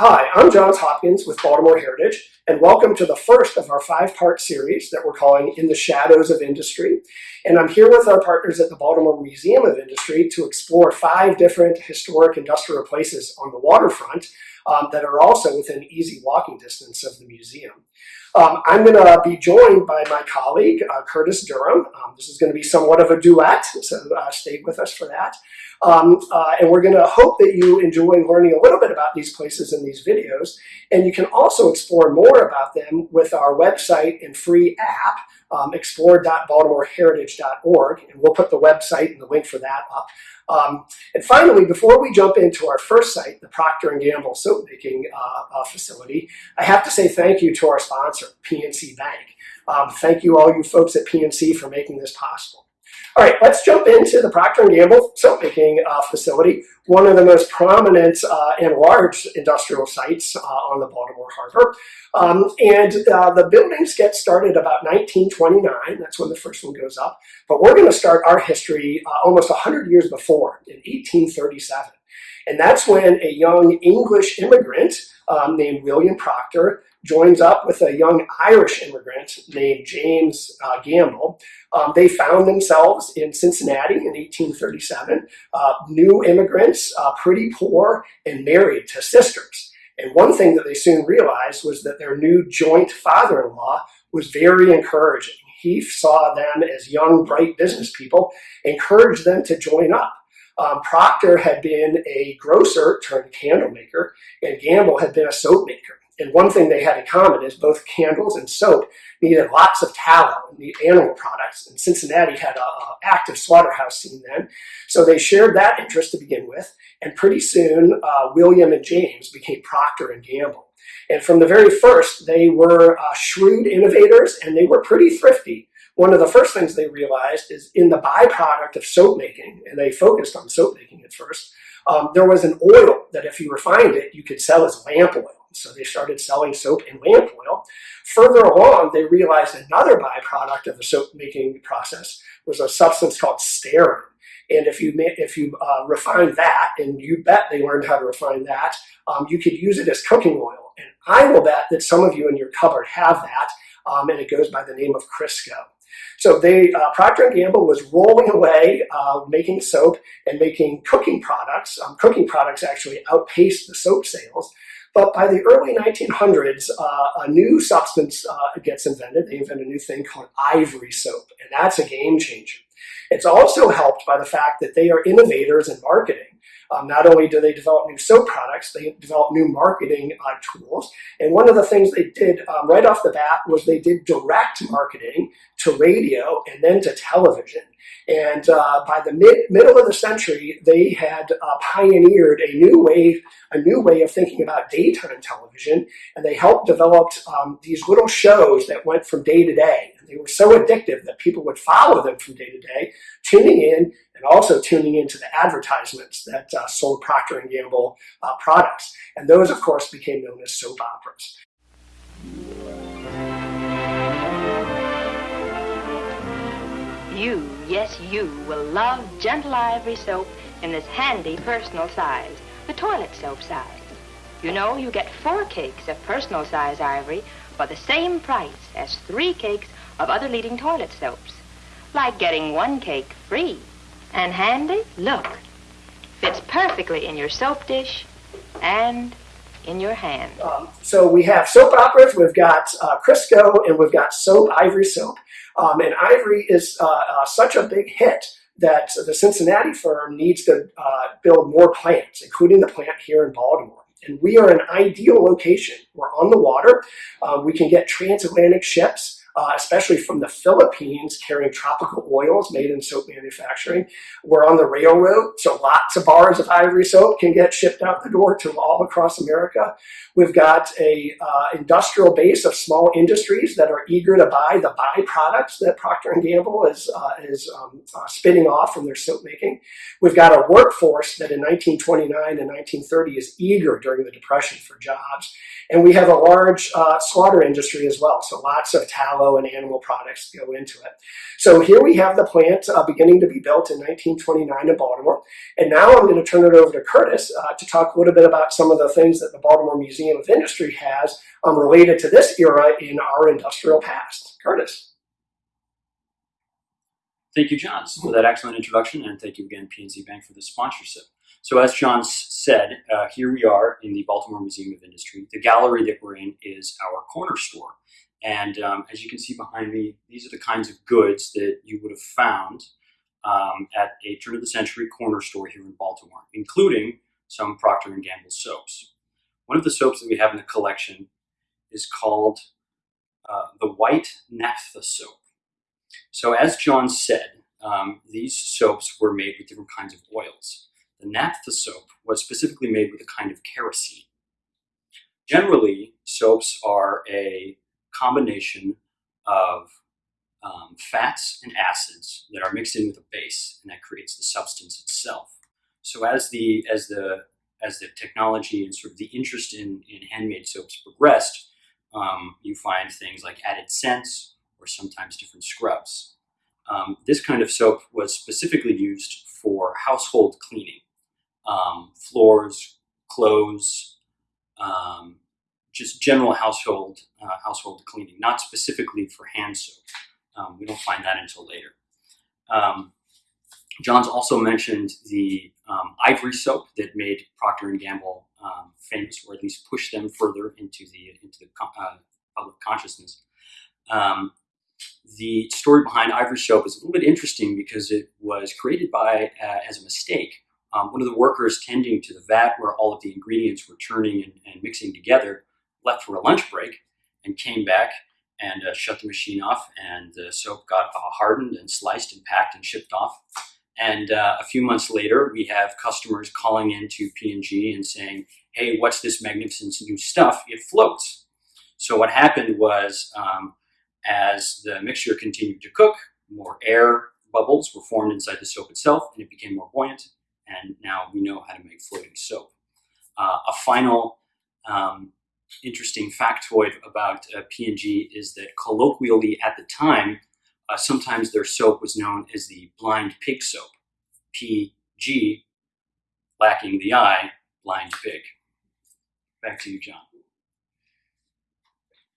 Hi, I'm Johns Hopkins with Baltimore Heritage, and welcome to the first of our five-part series that we're calling In the Shadows of Industry. And I'm here with our partners at the Baltimore Museum of Industry to explore five different historic industrial places on the waterfront um, that are also within easy walking distance of the museum. Um, I'm going to be joined by my colleague, uh, Curtis Durham. Um, this is going to be somewhat of a duet, so uh, stay with us for that. Um, uh, and we're going to hope that you enjoy learning a little bit about these places in these videos. And you can also explore more about them with our website and free app, um, explore.baltimoreheritage.org. And we'll put the website and the link for that up. Um, and finally, before we jump into our first site, the Procter & Gamble soap making uh, uh, facility, I have to say thank you to our sponsor, PNC Bank. Um, thank you all you folks at PNC for making this possible. All right, let's jump into the Procter & Gamble soap making uh, facility, one of the most prominent uh, and large industrial sites uh, on the Baltimore Harbor. Um, and uh, the buildings get started about 1929, that's when the first one goes up. But we're gonna start our history uh, almost 100 years before, in 1837. And that's when a young English immigrant um, named William Procter joins up with a young Irish immigrant named James uh, Gamble. Um, they found themselves in Cincinnati in 1837, uh, new immigrants, uh, pretty poor, and married to sisters. And one thing that they soon realized was that their new joint father-in-law was very encouraging. He saw them as young, bright business people, encouraged them to join up. Um, Procter had been a grocer turned candle maker, and Gamble had been a soap maker. And one thing they had in common is both candles and soap needed lots of tallow the animal products. And Cincinnati had an active slaughterhouse scene then. So they shared that interest to begin with. And pretty soon, uh, William and James became Procter and Gamble. And from the very first, they were uh, shrewd innovators and they were pretty thrifty. One of the first things they realized is in the byproduct of soap making, and they focused on soap making at first, um, there was an oil that if you refined it, you could sell as lamp oil. So they started selling soap and lamp oil. Further along, they realized another byproduct of the soap making process was a substance called stearin. And if you if you uh, refine that, and you bet they learned how to refine that, um, you could use it as cooking oil. And I will bet that some of you in your cupboard have that, um, and it goes by the name of Crisco. So they, uh, Procter & Gamble was rolling away, uh, making soap and making cooking products. Um, cooking products actually outpaced the soap sales. But by the early 1900s, uh, a new substance uh, gets invented. They invent a new thing called ivory soap, and that's a game changer. It's also helped by the fact that they are innovators in marketing. Um, not only do they develop new soap products, they develop new marketing uh, tools. And one of the things they did um, right off the bat was they did direct marketing to radio and then to television. And uh, by the mid middle of the century, they had uh, pioneered a new way, a new way of thinking about daytime television, and they helped develop um, these little shows that went from day to day. And they were so addictive that people would follow them from day to day, tuning in and also tuning into the advertisements that uh, sold Procter & Gamble uh, products. And those, of course, became known as soap operas. You, yes you, will love Gentle Ivory soap in this handy personal size, the toilet soap size. You know, you get four cakes of personal size ivory for the same price as three cakes of other leading toilet soaps. Like getting one cake free. And handy, look, fits perfectly in your soap dish and in your hand. Um, so we have soap operas, we've got uh, Crisco, and we've got soap, Ivory soap. Um, and Ivory is uh, uh, such a big hit that the Cincinnati firm needs to uh, build more plants, including the plant here in Baltimore. And we are an ideal location. We're on the water. Uh, we can get transatlantic ships uh, especially from the Philippines, carrying tropical oils made in soap manufacturing. We're on the railroad, so lots of bars of ivory soap can get shipped out the door to all across America. We've got a uh, industrial base of small industries that are eager to buy the byproducts that Procter & Gamble is, uh, is um, uh, spinning off from their soap making. We've got a workforce that in 1929 and 1930 is eager during the Depression for jobs. And we have a large uh, slaughter industry as well, so lots of tallow and animal products go into it. So here we have the plant uh, beginning to be built in 1929 in Baltimore. And now I'm going to turn it over to Curtis uh, to talk a little bit about some of the things that the Baltimore Museum of Industry has um, related to this era in our industrial past. Curtis. Thank you, John, for that excellent introduction, and thank you again, PNC Bank, for the sponsorship. So as John said, uh, here we are in the Baltimore Museum of Industry. The gallery that we're in is our corner store. And um, as you can see behind me, these are the kinds of goods that you would have found um, at a turn of the century corner store here in Baltimore, including some Procter & Gamble soaps. One of the soaps that we have in the collection is called uh, the White Naphtha soap. So as John said, um, these soaps were made with different kinds of oils. The naphtha soap was specifically made with a kind of kerosene. Generally, soaps are a combination of um, fats and acids that are mixed in with a base, and that creates the substance itself. So as the as the as the technology and sort of the interest in, in handmade soaps progressed, um, you find things like added scents or sometimes different scrubs. Um, this kind of soap was specifically used for household cleaning um, floors, clothes, um, just general household uh, household cleaning, not specifically for hand soap. Um, we don't find that until later. Um, John's also mentioned the um, ivory soap that made Procter and Gamble um, famous, or at least pushed them further into the into the uh, public consciousness. the story behind ivory soap is a little bit interesting because it was created by uh, as a mistake um, one of the workers tending to the vat where all of the ingredients were churning and, and mixing together left for a lunch break and came back and uh, shut the machine off and the soap got uh, hardened and sliced and packed and shipped off. And uh, a few months later, we have customers calling into P&G and saying, hey, what's this magnificent new stuff? It floats. So what happened was um, as the mixture continued to cook, more air bubbles were formed inside the soap itself and it became more buoyant and now we know how to make floating soap. Uh, a final um, interesting factoid about uh, is that colloquially at the time, uh, sometimes their soap was known as the blind pig soap. PG, lacking the I, blind pig. Back to you, John.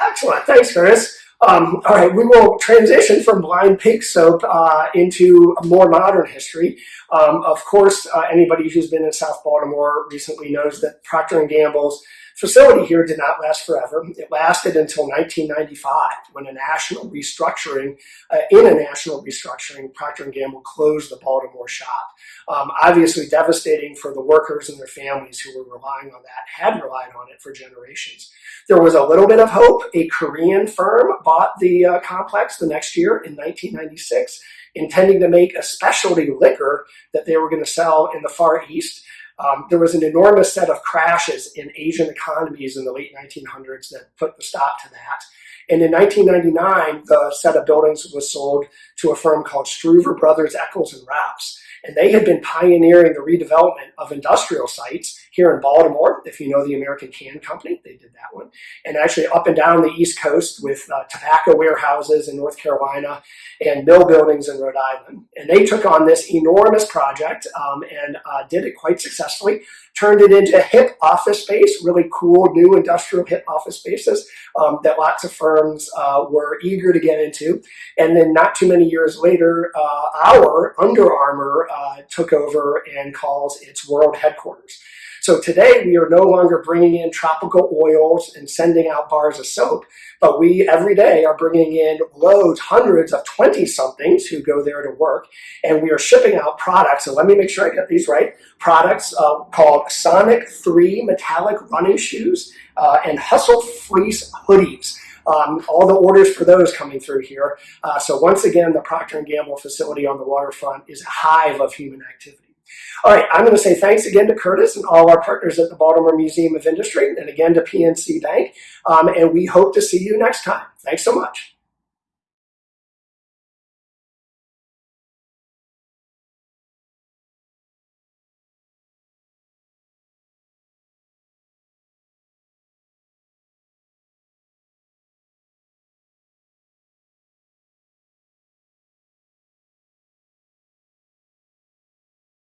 Excellent. Thanks, Chris. Um, all right, we will transition from blind pig soap uh, into more modern history. Um, of course, uh, anybody who's been in South Baltimore recently knows that Procter & Gamble's facility here did not last forever. It lasted until 1995 when a national restructuring, uh, in a national restructuring, Procter & Gamble closed the Baltimore shop. Um, obviously devastating for the workers and their families who were relying on that, had relied on it for generations. There was a little bit of hope. A Korean firm bought the uh, complex the next year in 1996 intending to make a specialty liquor that they were going to sell in the Far East. Um, there was an enormous set of crashes in Asian economies in the late 1900s that put the stop to that. And in 1999, the set of buildings was sold to a firm called Struever Brothers Eccles and Rouse. And they had been pioneering the redevelopment of industrial sites here in Baltimore. If you know the American Can Company, they did that one. And actually up and down the East Coast with uh, tobacco warehouses in North Carolina and mill buildings in Rhode Island. And they took on this enormous project um, and uh, did it quite successfully turned it into a hip office space, really cool new industrial hip office spaces um, that lots of firms uh, were eager to get into. And then not too many years later, uh, our Under Armour uh, took over and calls its world headquarters. So today we are no longer bringing in tropical oils and sending out bars of soap, but we every day are bringing in loads, hundreds of 20 somethings who go there to work, and we are shipping out products. So let me make sure I get these right. Products uh, called Sonic 3 metallic running shoes uh, and Hustle Fleece hoodies. Um, all the orders for those coming through here. Uh, so once again, the Procter & Gamble facility on the waterfront is a hive of human activity. All right, I'm going to say thanks again to Curtis and all our partners at the Baltimore Museum of Industry and again to PNC Bank. Um, and we hope to see you next time. Thanks so much.